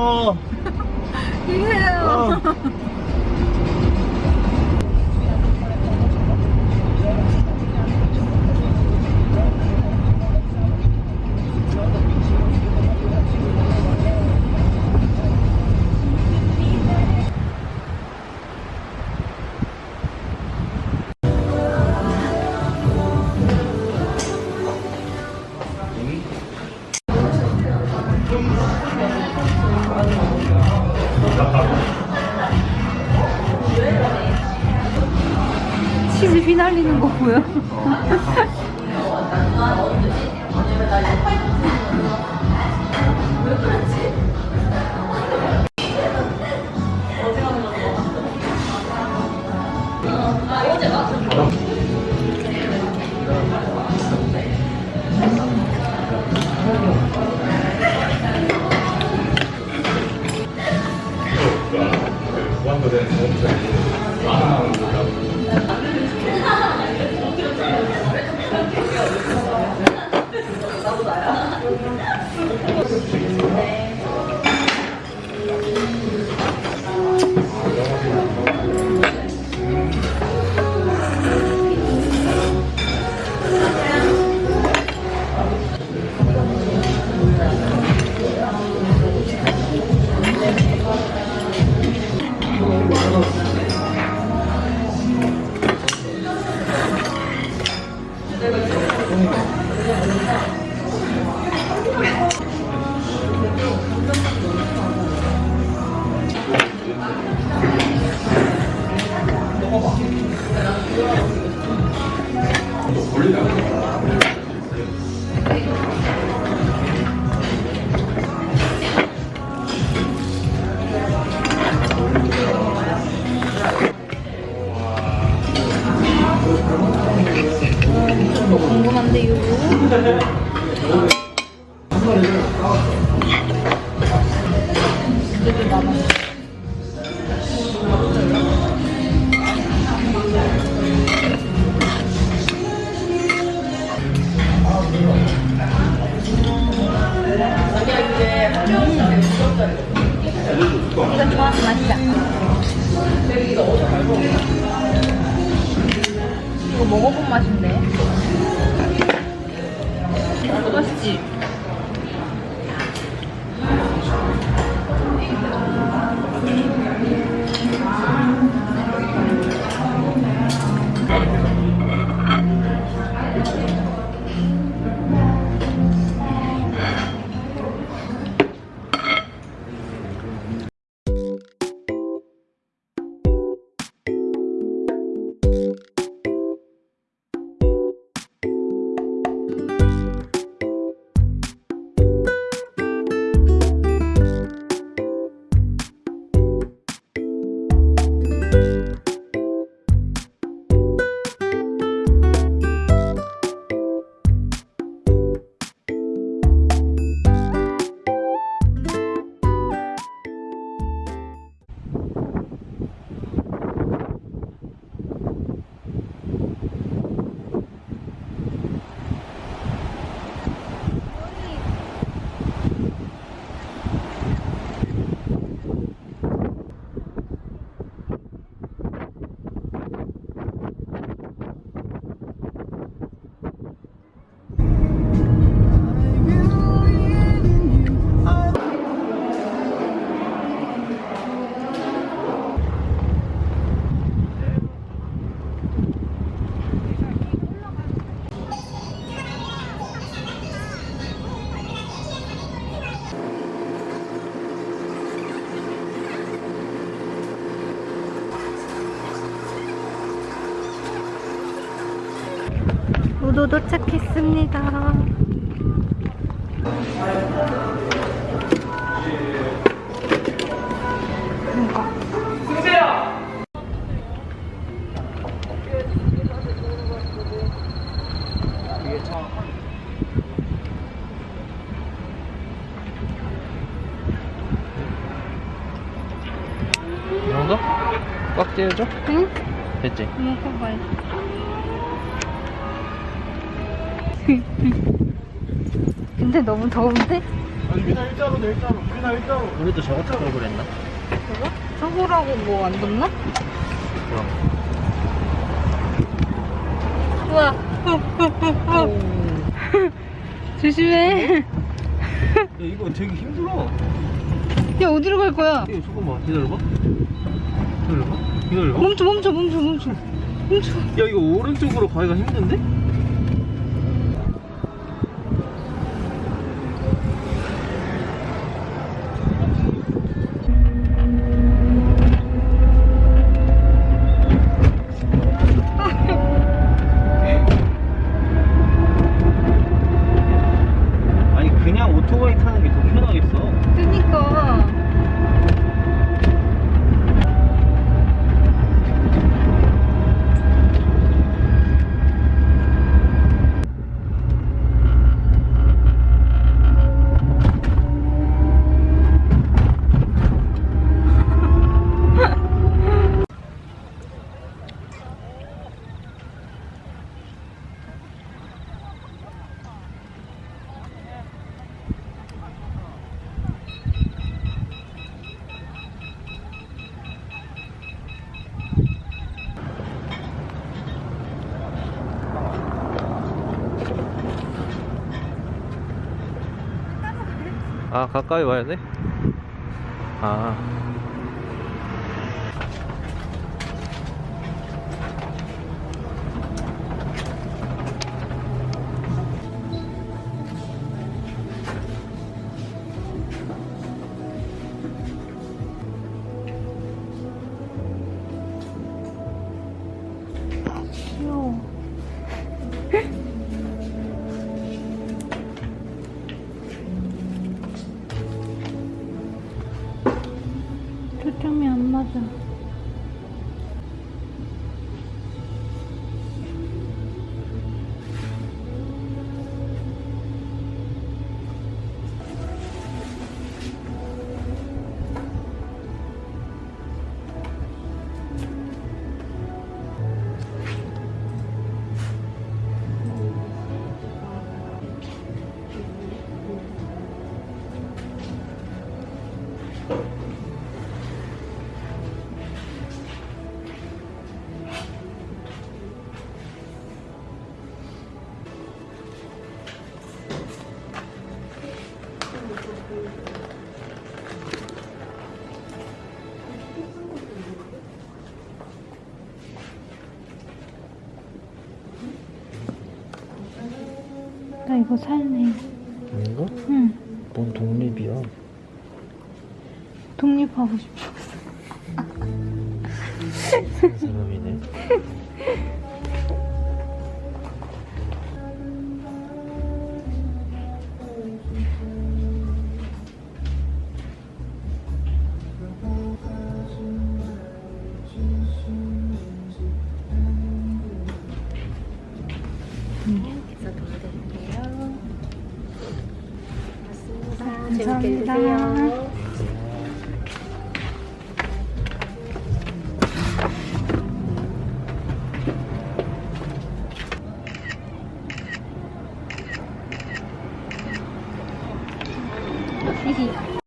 오 황어 뭐 이거 좋아하는 맛이야. 이거 먹어본 맛인데. 맛있지? 도착했습니다. 더운데? 유빈아 일자로 내 일자로 유빈아 일자로 우리도 저거 타고 그랬나? 저거? 저거라고 뭐안 뒀나? 그럼. 우와. 조심해. 야, 이거 되게 힘들어. 야, 어디로 갈 거야? 야, 잠깐만, 기다려봐. 기다려봐. 기다려봐. 멈춰, 멈춰, 멈춰, 멈춰. 멈춰. 야, 이거 오른쪽으로 가기가 힘든데? 아 가까이 와야 돼? 아 나 이거 살래. 이거? 응. 뭔 독립이야? 독립하고 싶어. 한 사람이네. 되게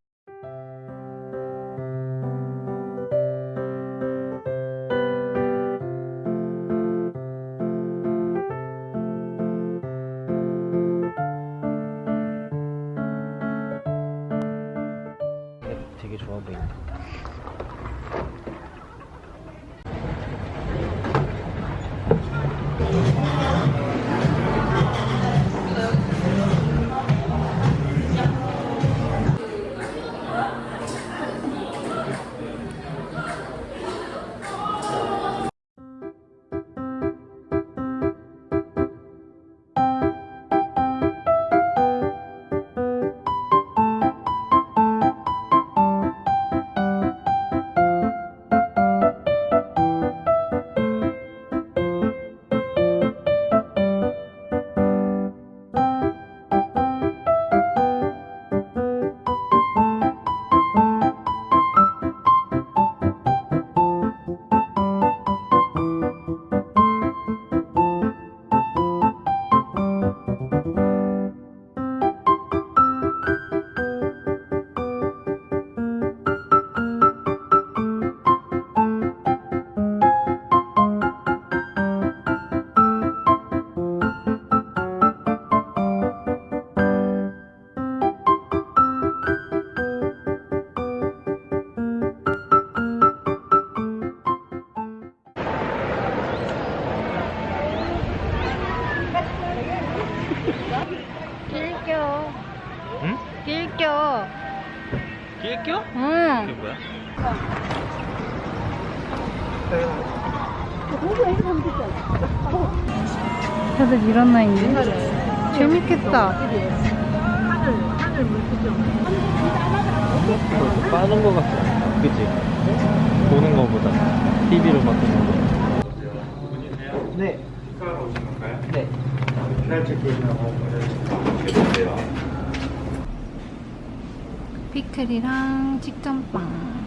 끼껴? 응. 이게 뭐야? 다들 일어나있네. 재밌겠다. 이거 빠는 거 같아. 그치? 보는 거보다. TV로 막 보는 거. 네. 건가요? 네. 기다릴 체크인하고 해주세요. 피클이랑 직전빵.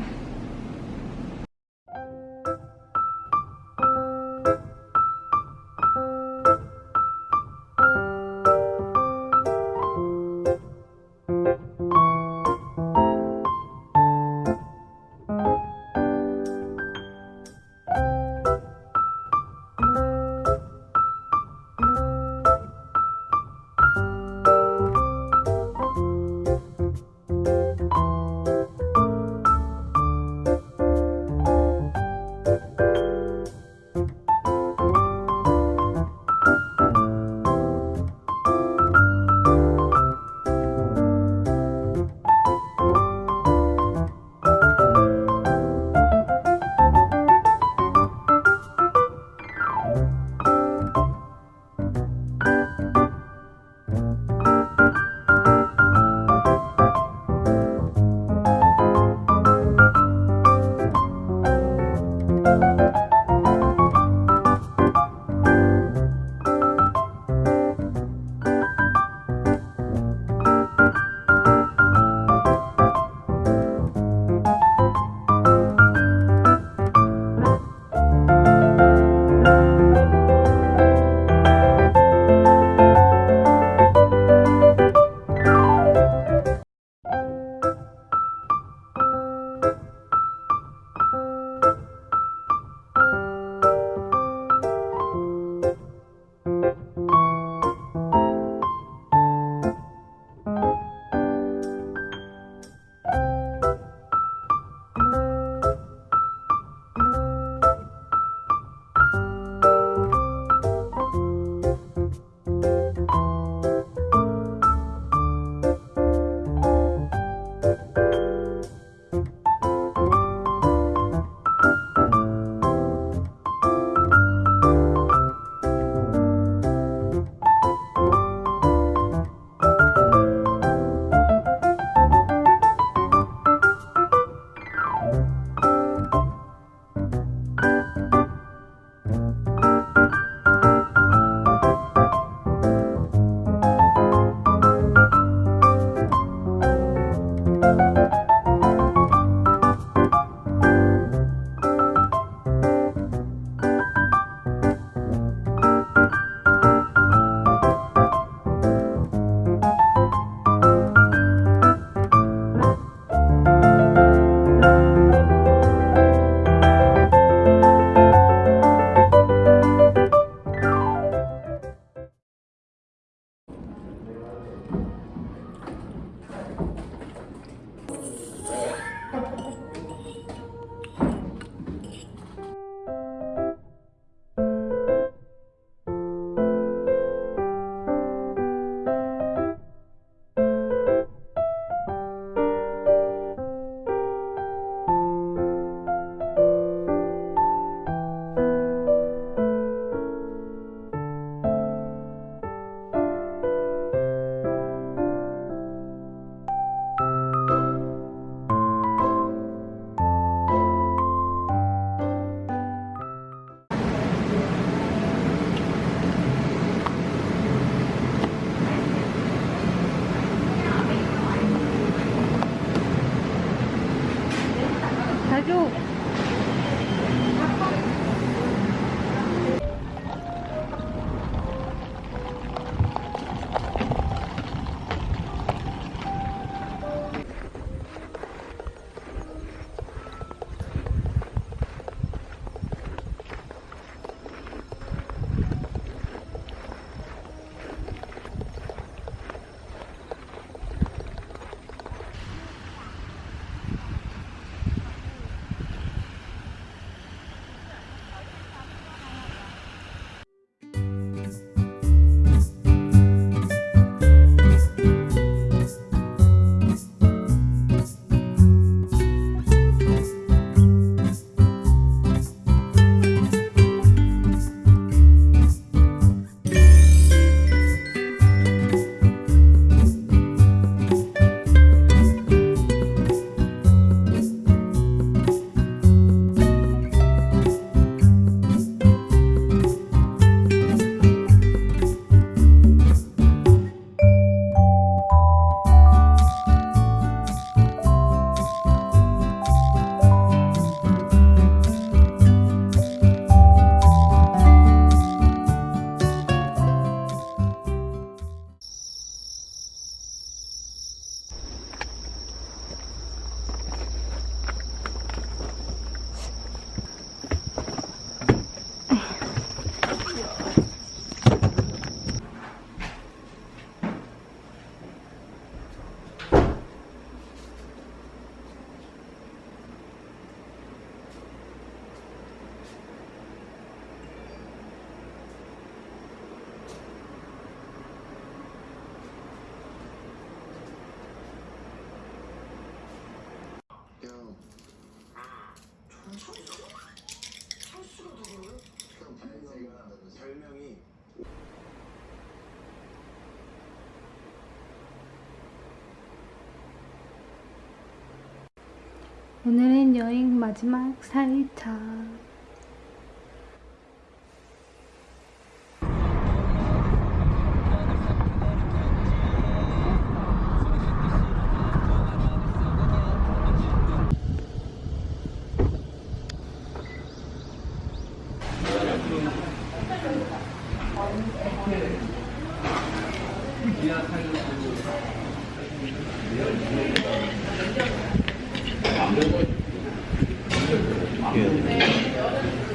오늘은 여행 마지막 4일차.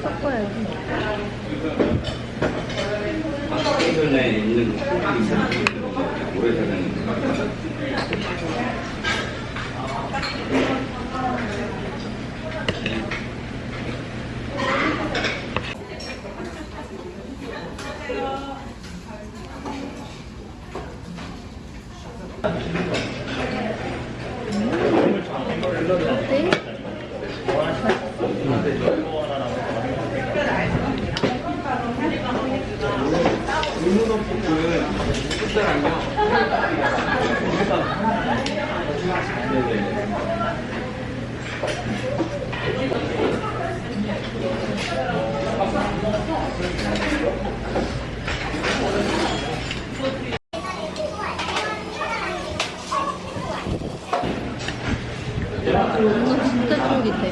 섞어야지. 최근에 있는 오래되는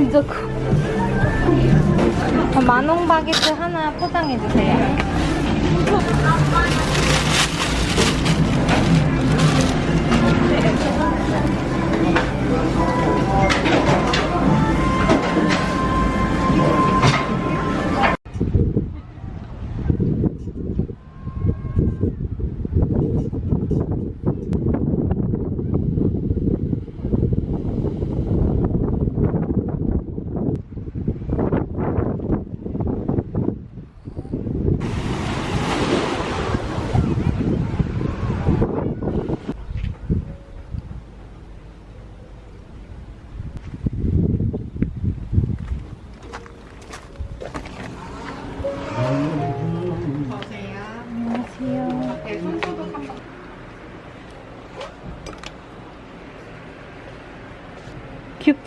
진짜 커. 어, 만원 바게트 하나 포장해주세요.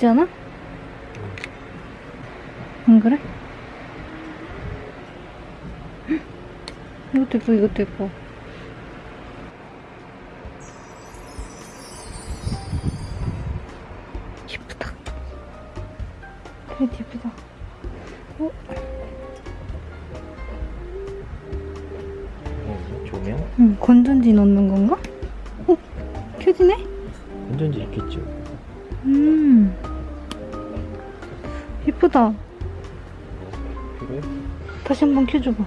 예쁘지 않아? 안 그래? 헉, 이것도 예뻐, 이것도 예뻐. 예쁘다. 그래, 예쁘다. 어? 어, 조명? 응, 건전지 넣는 건가? 어? 켜지네? 건전지 있겠죠. 음. 예쁘다. 그래? 다시 한번 켜줘봐.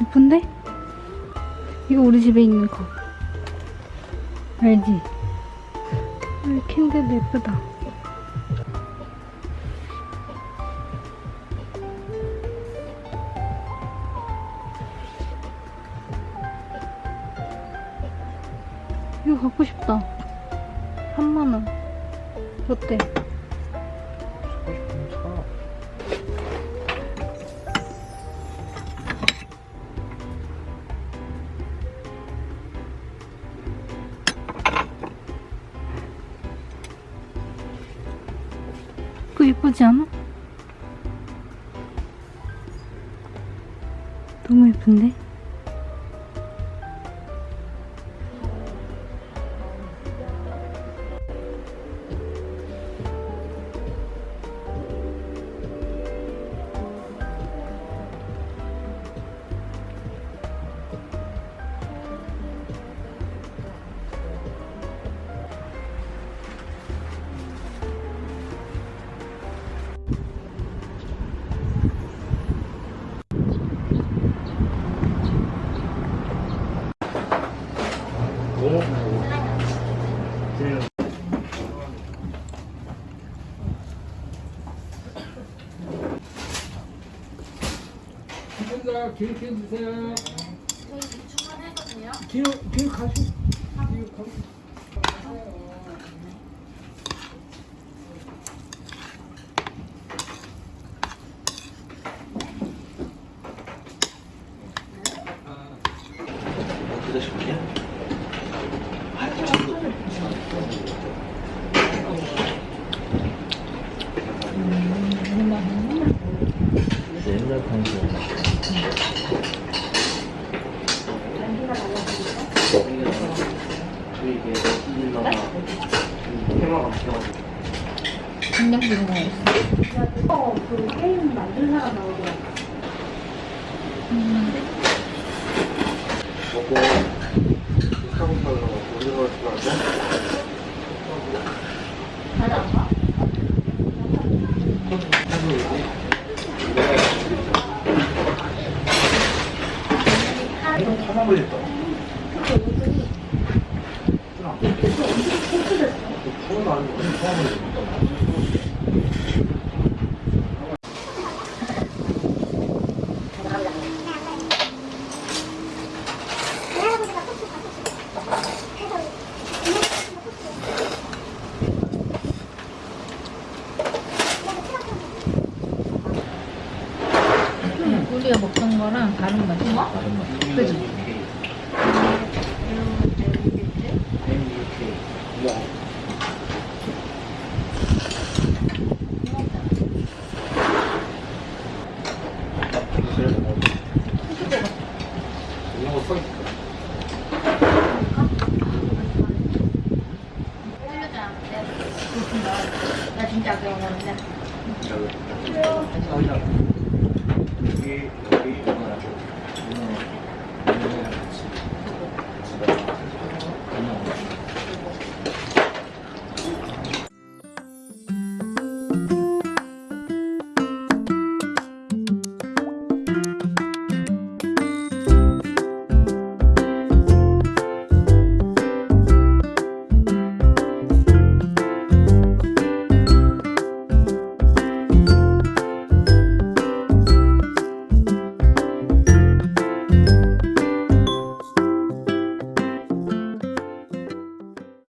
예쁜데? 이거 우리 집에 있는 거. 알지? 아, 캔들도 예쁘다. 어때? 그거 예쁘지 않아? 너무 예쁜데? 선생님 기획해 주세요. 저희 주문했거든요. 기획 기획 가시. 기획 가. 드실게요. 옛날 방송. 이게 일러가 테마가 바뀌어가지고 간장도 이런 거 있어. 먹고 스타벅스로 우리가 들어가서 우리가 먹던 거랑 다른 맛이야. 다른 맛. 그지? 이런